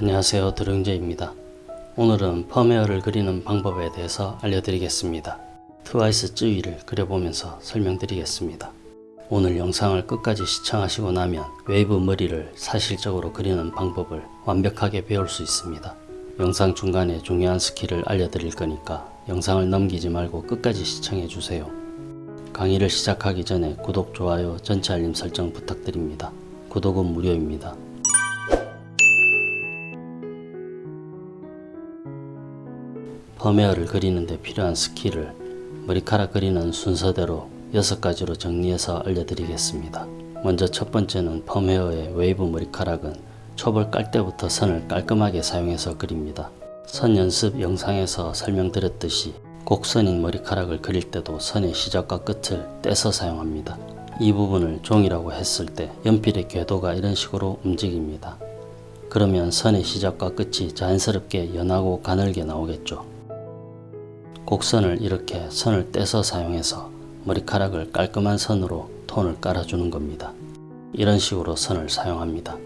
안녕하세요 드릉제입니다. 오늘은 펌 헤어를 그리는 방법에 대해서 알려드리겠습니다. 트와이스 쯔위를 그려보면서 설명드리겠습니다. 오늘 영상을 끝까지 시청하시고 나면 웨이브 머리를 사실적으로 그리는 방법을 완벽하게 배울 수 있습니다. 영상 중간에 중요한 스킬을 알려드릴 거니까 영상을 넘기지 말고 끝까지 시청해주세요. 강의를 시작하기 전에 구독, 좋아요, 전체 알림 설정 부탁드립니다. 구독은 무료입니다. 펌헤어를 그리는데 필요한 스킬을 머리카락 그리는 순서대로 6가지로 정리해서 알려드리겠습니다. 먼저 첫 번째는 펌헤어의 웨이브 머리카락은 톤을 깔 때부터 선을 깔끔하게 사용해서 그립니다. 선 연습 영상에서 설명드렸듯이 곡선인 머리카락을 그릴 때도 선의 시작과 끝을 떼서 사용합니다. 이 부분을 종이라고 했을 때 연필의 궤도가 이런 식으로 움직입니다. 그러면 선의 시작과 끝이 자연스럽게 연하고 가늘게 나오겠죠. 곡선을 이렇게 선을 떼서 사용해서 머리카락을 깔끔한 선으로 톤을 깔아주는 겁니다. 이런 식으로 선을 사용합니다.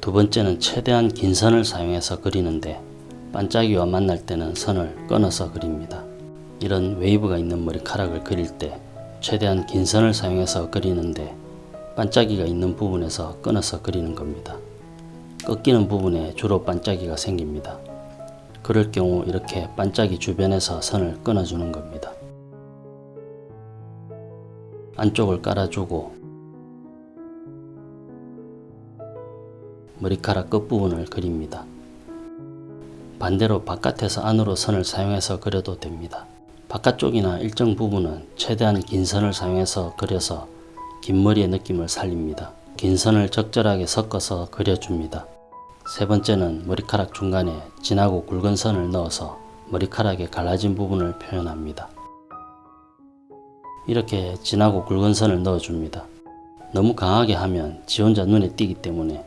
두 번째는 최대한 긴 선을 사용해서 그리는데 반짝이와 만날 때는 선을 끊어서 그립니다. 이런 웨이브가 있는 머리카락을 그릴 때 최대한 긴 선을 사용해서 그리는데 반짝이가 있는 부분에서 끊어서 그리는 겁니다. 꺾이는 부분에 주로 반짝이가 생깁니다. 그럴 경우 이렇게 반짝이 주변에서 선을 끊어주는 겁니다. 안쪽을 깔아주고 머리카락 끝부분을 그립니다. 반대로 바깥에서 안으로 선을 사용해서 그려도 됩니다. 바깥쪽이나 일정 부분은 최대한 긴 선을 사용해서 그려서 긴 머리의 느낌을 살립니다. 긴 선을 적절하게 섞어서 그려줍니다. 세 번째는 머리카락 중간에 진하고 굵은 선을 넣어서 머리카락의 갈라진 부분을 표현합니다. 이렇게 진하고 굵은 선을 넣어줍니다. 너무 강하게 하면 지 혼자 눈에 띄기 때문에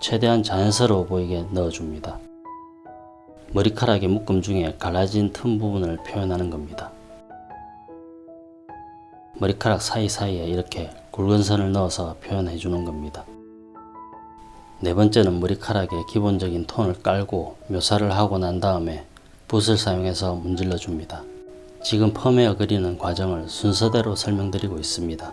최대한 자연스러워 보이게 넣어줍니다. 머리카락의 묶음 중에 갈라진 틈 부분을 표현하는 겁니다. 머리카락 사이사이에 이렇게 굵은 선을 넣어서 표현해 주는 겁니다. 네 번째는 머리카락의 기본적인 톤을 깔고 묘사를 하고 난 다음에 붓을 사용해서 문질러 줍니다. 지금 펌웨어 그리는 과정을 순서대로 설명드리고 있습니다.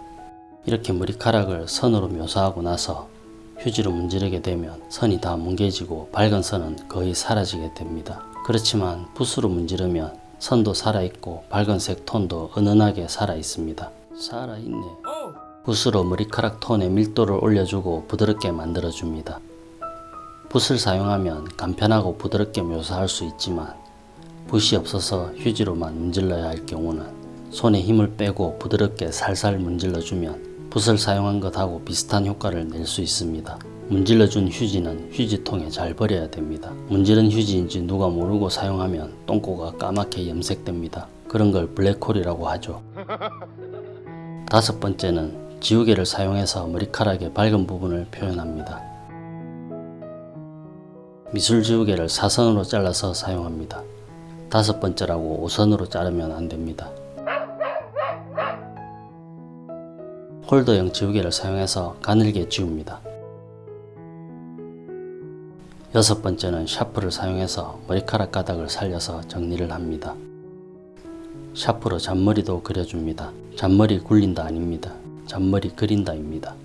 이렇게 머리카락을 선으로 묘사하고 나서 휴지로 문지르게 되면 선이 다 뭉개지고 밝은 선은 거의 사라지게 됩니다. 그렇지만 붓으로 문지르면 선도 살아있고 밝은색 톤도 은은하게 살아있습니다. 살아있네. 붓으로 머리카락 톤의 밀도를 올려주고 부드럽게 만들어줍니다. 붓을 사용하면 간편하고 부드럽게 묘사할 수 있지만 붓이 없어서 휴지로만 문질러야 할 경우는 손에 힘을 빼고 부드럽게 살살 문질러주면 붓을 사용한 것하고 비슷한 효과를 낼 수 있습니다. 문질러준 휴지는 휴지통에 잘 버려야 됩니다. 문지른 휴지인지 누가 모르고 사용하면 똥꼬가 까맣게 염색됩니다. 그런 걸 블랙홀이라고 하죠. 다섯 번째는 지우개를 사용해서 머리카락의 밝은 부분을 표현합니다. 미술 지우개를 사선으로 잘라서 사용합니다. 다섯 번째라고 5선으로 자르면 안됩니다. 홀더형 지우개를 사용해서 가늘게 지웁니다. 여섯 번째는 샤프를 사용해서 머리카락 가닥을 살려서 정리를 합니다. 샤프로 잔머리도 그려줍니다. 잔머리 굴린다 아닙니다. 잔머리 그린다입니다.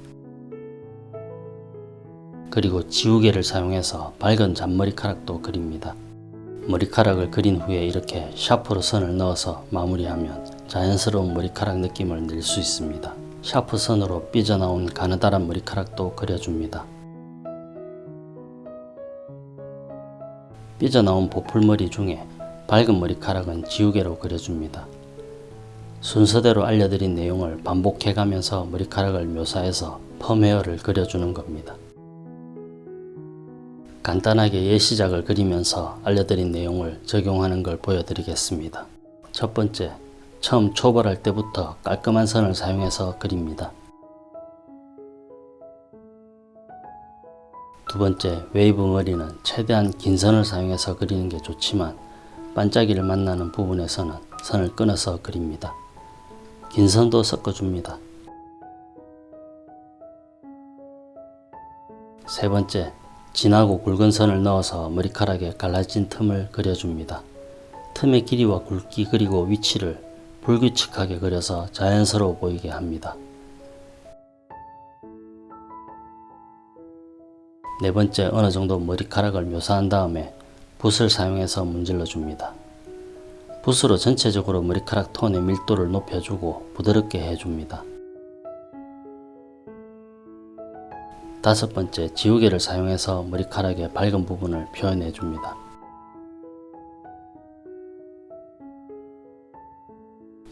그리고 지우개를 사용해서 밝은 잔머리카락도 그립니다. 머리카락을 그린 후에 이렇게 샤프로 선을 넣어서 마무리하면 자연스러운 머리카락 느낌을 낼 수 있습니다. 샤프 선으로 삐져나온 가느다란 머리카락도 그려줍니다. 삐져나온 보풀머리 중에 밝은 머리카락은 지우개로 그려줍니다. 순서대로 알려드린 내용을 반복해가면서 머리카락을 묘사해서 펌헤어를 그려주는 겁니다. 간단하게 예시작을 그리면서 알려드린 내용을 적용하는 걸 보여드리겠습니다. 첫 번째, 처음 초벌할 때부터 깔끔한 선을 사용해서 그립니다. 두 번째, 웨이브 머리는 최대한 긴 선을 사용해서 그리는 게 좋지만 반짝이를 만나는 부분에서는 선을 끊어서 그립니다. 긴 선도 섞어줍니다. 세 번째, 진하고 굵은 선을 넣어서 머리카락에 갈라진 틈을 그려줍니다. 틈의 길이와 굵기 그리고 위치를 불규칙하게 그려서 자연스러워 보이게 합니다. 네 번째 어느 정도 머리카락을 묘사한 다음에 붓을 사용해서 문질러 줍니다. 붓으로 전체적으로 머리카락 톤의 밀도를 높여주고 부드럽게 해줍니다. 다섯 번째 지우개를 사용해서 머리카락의 밝은 부분을 표현해 줍니다.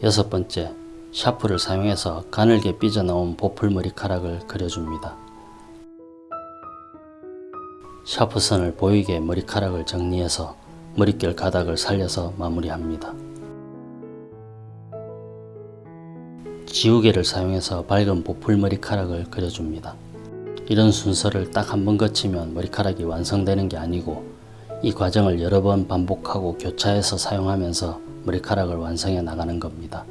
여섯 번째 샤프를 사용해서 가늘게 삐져나온 보풀 머리카락을 그려줍니다. 샤프선을 보이게 머리카락을 정리해서 머릿결 가닥을 살려서 마무리합니다. 지우개를 사용해서 밝은 보풀 머리카락을 그려줍니다. 이런 순서를 딱 한 번 거치면 머리카락이 완성되는 게 아니고 이 과정을 여러 번 반복하고 교차해서 사용하면서 머리카락을 완성해 나가는 겁니다.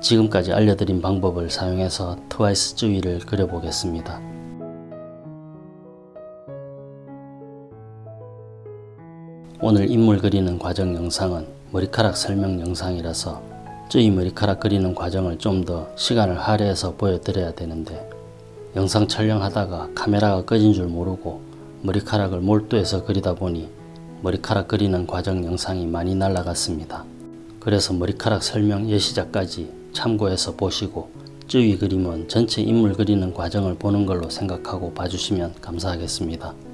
지금까지 알려드린 방법을 사용해서 트와이스 주위를 그려보겠습니다. 오늘 인물 그리는 과정 영상은 머리카락 설명 영상이라서 쯔이 머리카락 그리는 과정을 좀 더 시간을 할애해서 보여드려야 되는데 영상 촬영하다가 카메라가 꺼진 줄 모르고 머리카락을 몰두해서 그리다 보니 머리카락 그리는 과정 영상이 많이 날라갔습니다. 그래서 머리카락 설명 예시작까지 참고해서 보시고 쯔위 그림은 전체 인물 그리는 과정을 보는 걸로 생각하고 봐주시면 감사하겠습니다.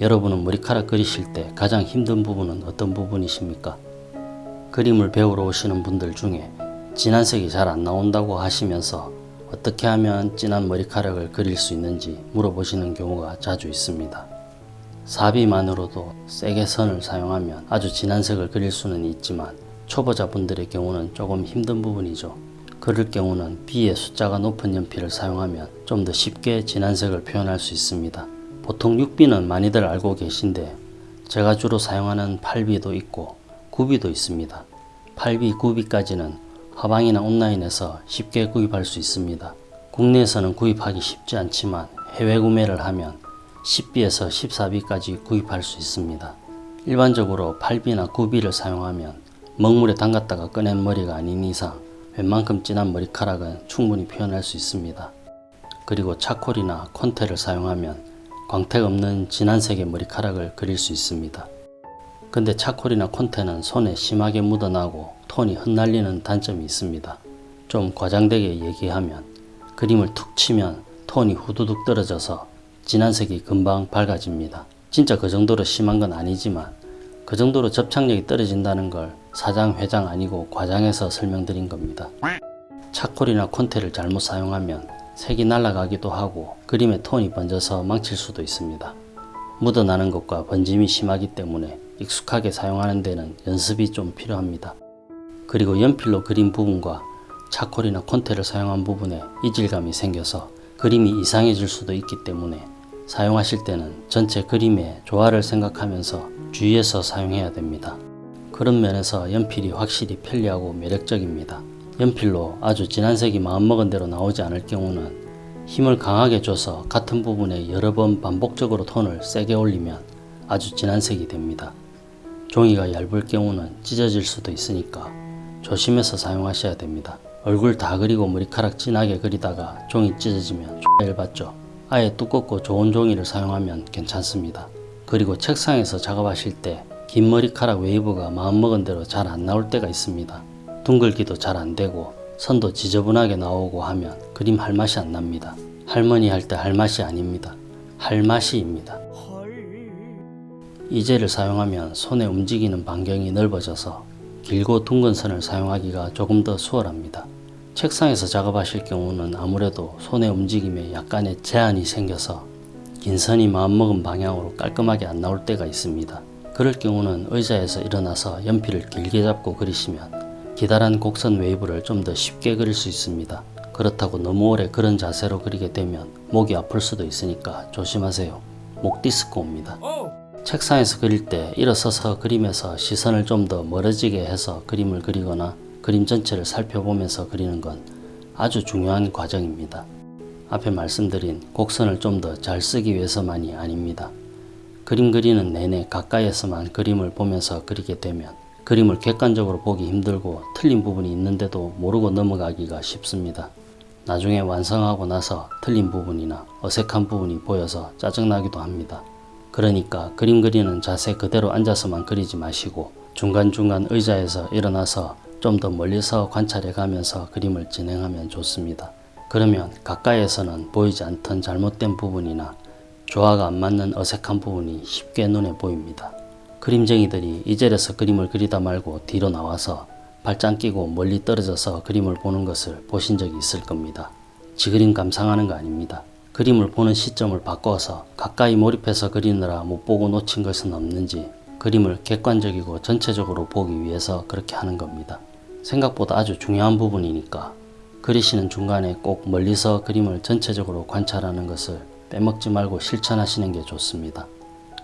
여러분은 머리카락 그리실 때 가장 힘든 부분은 어떤 부분이십니까? 그림을 배우러 오시는 분들 중에 진한 색이 잘 안 나온다고 하시면서 어떻게 하면 진한 머리카락을 그릴 수 있는지 물어보시는 경우가 자주 있습니다. 사비만으로도 세게 선을 사용하면 아주 진한 색을 그릴 수는 있지만 초보자분들의 경우는 조금 힘든 부분이죠. 그럴 경우는 B의 숫자가 높은 연필을 사용하면 좀 더 쉽게 진한 색을 표현할 수 있습니다. 보통 6B는 많이들 알고 계신데 제가 주로 사용하는 8B도 있고 9B도 있습니다. 8B, 9B까지는 화방이나 온라인에서 쉽게 구입할 수 있습니다. 국내에서는 구입하기 쉽지 않지만 해외 구매를 하면 10B에서 14B까지 구입할 수 있습니다. 일반적으로 8B나 9B를 사용하면 먹물에 담갔다가 꺼낸 머리가 아닌 이상 웬만큼 진한 머리카락은 충분히 표현할 수 있습니다. 그리고 차콜이나 콘테를 사용하면 광택 없는 진한 색의 머리카락을 그릴 수 있습니다. 근데 차콜이나 콘테는 손에 심하게 묻어나고 톤이 흩날리는 단점이 있습니다. 좀 과장되게 얘기하면 그림을 툭 치면 톤이 후두둑 떨어져서 진한 색이 금방 밝아집니다. 진짜 그 정도로 심한 건 아니지만 그 정도로 접착력이 떨어진다는 걸 사장 회장 아니고 과장해서 설명드린 겁니다. 차콜이나 콘테를 잘못 사용하면 색이 날아가기도 하고 그림의 톤이 번져서 망칠 수도 있습니다. 묻어나는 것과 번짐이 심하기 때문에 익숙하게 사용하는 데는 연습이 좀 필요합니다. 그리고 연필로 그린 부분과 차콜이나 콘테를 사용한 부분에 이질감이 생겨서 그림이 이상해질 수도 있기 때문에 사용하실 때는 전체 그림의 조화를 생각하면서 주의해서 사용해야 됩니다. 그런 면에서 연필이 확실히 편리하고 매력적입니다. 연필로 아주 진한 색이 마음먹은 대로 나오지 않을 경우는 힘을 강하게 줘서 같은 부분에 여러 번 반복적으로 톤을 세게 올리면 아주 진한 색이 됩니다. 종이가 얇을 경우는 찢어질 수도 있으니까 조심해서 사용하셔야 됩니다. 얼굴 다 그리고 머리카락 진하게 그리다가 종이 찢어지면 얇았죠. 아예 두껍고 좋은 종이를 사용하면 괜찮습니다. 그리고 책상에서 작업하실 때 긴 머리카락 웨이브가 마음먹은 대로 잘 안 나올 때가 있습니다. 둥글기도 잘 안되고 선도 지저분하게 나오고 하면 그림 할 맛이 안 납니다. 할머니 할 때 할 맛이 아닙니다. 할 맛이입니다. 이 젤을 사용하면 손에 움직이는 반경이 넓어져서 길고 둥근 선을 사용하기가 조금 더 수월합니다. 책상에서 작업하실 경우는 아무래도 손의 움직임에 약간의 제한이 생겨서 긴 선이 마음먹은 방향으로 깔끔하게 안 나올 때가 있습니다. 그럴 경우는 의자에서 일어나서 연필을 길게 잡고 그리시면 기다란 곡선 웨이브를 좀 더 쉽게 그릴 수 있습니다. 그렇다고 너무 오래 그런 자세로 그리게 되면 목이 아플 수도 있으니까 조심하세요. 목 디스크 옵니다. 책상에서 그릴 때 일어서서 그림에서 시선을 좀 더 멀어지게 해서 그림을 그리거나 그림 전체를 살펴보면서 그리는 건 아주 중요한 과정입니다. 앞에 말씀드린 곡선을 좀 더 잘 쓰기 위해서만이 아닙니다. 그림 그리는 내내 가까이에서만 그림을 보면서 그리게 되면 그림을 객관적으로 보기 힘들고 틀린 부분이 있는데도 모르고 넘어가기가 쉽습니다. 나중에 완성하고 나서 틀린 부분이나 어색한 부분이 보여서 짜증나기도 합니다. 그러니까 그림 그리는 자세 그대로 앉아서만 그리지 마시고 중간중간 의자에서 일어나서 좀 더 멀리서 관찰해 가면서 그림을 진행하면 좋습니다. 그러면 가까이에서는 보이지 않던 잘못된 부분이나 조화가 안 맞는 어색한 부분이 쉽게 눈에 보입니다. 그림쟁이들이 이 자리에서 그림을 그리다 말고 뒤로 나와서 발짱 끼고 멀리 떨어져서 그림을 보는 것을 보신 적이 있을 겁니다. 지그림 감상하는 거 아닙니다. 그림을 보는 시점을 바꿔서 가까이 몰입해서 그리느라 못 보고 놓친 것은 없는지 그림을 객관적이고 전체적으로 보기 위해서 그렇게 하는 겁니다. 생각보다 아주 중요한 부분이니까 그리시는 중간에 꼭 멀리서 그림을 전체적으로 관찰하는 것을 빼먹지 말고 실천하시는 게 좋습니다.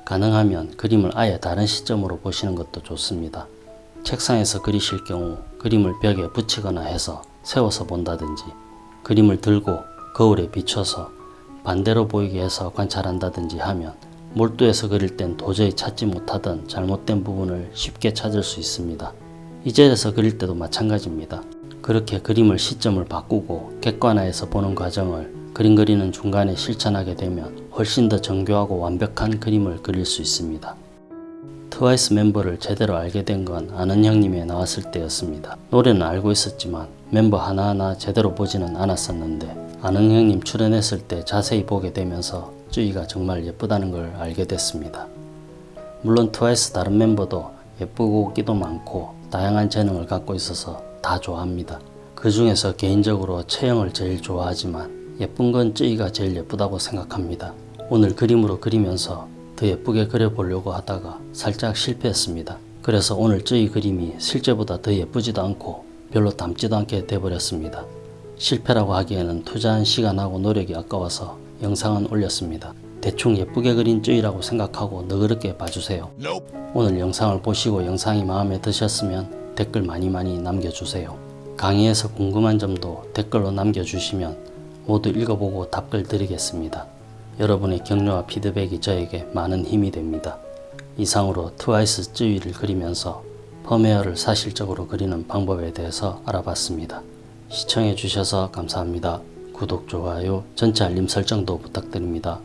가능하면 그림을 아예 다른 시점으로 보시는 것도 좋습니다. 책상에서 그리실 경우 그림을 벽에 붙이거나 해서 세워서 본다든지 그림을 들고 거울에 비춰서 반대로 보이게 해서 관찰한다든지 하면 몰두해서 그릴 땐 도저히 찾지 못하던 잘못된 부분을 쉽게 찾을 수 있습니다. 이 자리에서 그릴 때도 마찬가지입니다. 그렇게 그림을 시점을 바꾸고 객관화해서 보는 과정을 그림 그리는 중간에 실천하게 되면 훨씬 더 정교하고 완벽한 그림을 그릴 수 있습니다. 트와이스 멤버를 제대로 알게 된 건 아는 형님에 나왔을 때였습니다. 노래는 알고 있었지만 멤버 하나하나 제대로 보지는 않았었는데 아는 형님 출연했을 때 자세히 보게 되면서 쯔이가 정말 예쁘다는 걸 알게 됐습니다. 물론 트와이스 다른 멤버도 예쁘고 끼도 많고 다양한 재능을 갖고 있어서 다 좋아합니다. 그 중에서 개인적으로 채영을 제일 좋아하지만 예쁜 건 쯔이가 제일 예쁘다고 생각합니다. 오늘 그림으로 그리면서 더 예쁘게 그려보려고 하다가 살짝 실패했습니다. 그래서 오늘 쯔이 그림이 실제보다 더 예쁘지도 않고 별로 닮지도 않게 돼버렸습니다. 실패라고 하기에는 투자한 시간하고 노력이 아까워서 영상은 올렸습니다. 대충 예쁘게 그린 쯔이라고 생각하고 너그럽게 봐주세요. 오늘 영상을 보시고 영상이 마음에 드셨으면 댓글 많이 많이 남겨주세요. 강의에서 궁금한 점도 댓글로 남겨주시면 모두 읽어보고 답글 드리겠습니다. 여러분의 격려와 피드백이 저에게 많은 힘이 됩니다. 이상으로 트와이스 쯔위를 그리면서 펌웨어를 사실적으로 그리는 방법에 대해서 알아봤습니다. 시청해 주셔서 감사합니다. 구독, 좋아요, 전체 알림 설정도 부탁드립니다.